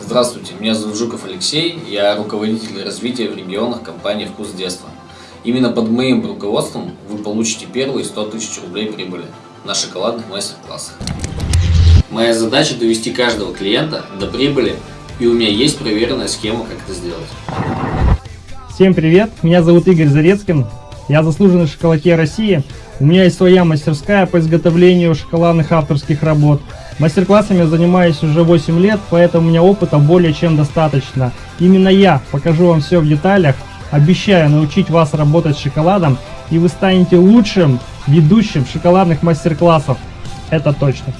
Здравствуйте, меня зовут Жуков Алексей, я руководитель развития в регионах компании «Вкус детства». Именно под моим руководством вы получите первые 100 тысяч рублей прибыли на шоколадных мастер-классах. Моя задача довести каждого клиента до прибыли, и у меня есть проверенная схема, как это сделать. Всем привет, меня зовут Игорь Зарецкин, я заслуженный шоколадьер России. У меня есть своя мастерская по изготовлению шоколадных авторских работ. Мастер-классами занимаюсь уже 8 лет, поэтому у меня опыта более чем достаточно. Именно я покажу вам все в деталях, обещаю научить вас работать с шоколадом, и вы станете лучшим ведущим шоколадных мастер-классов. Это точно.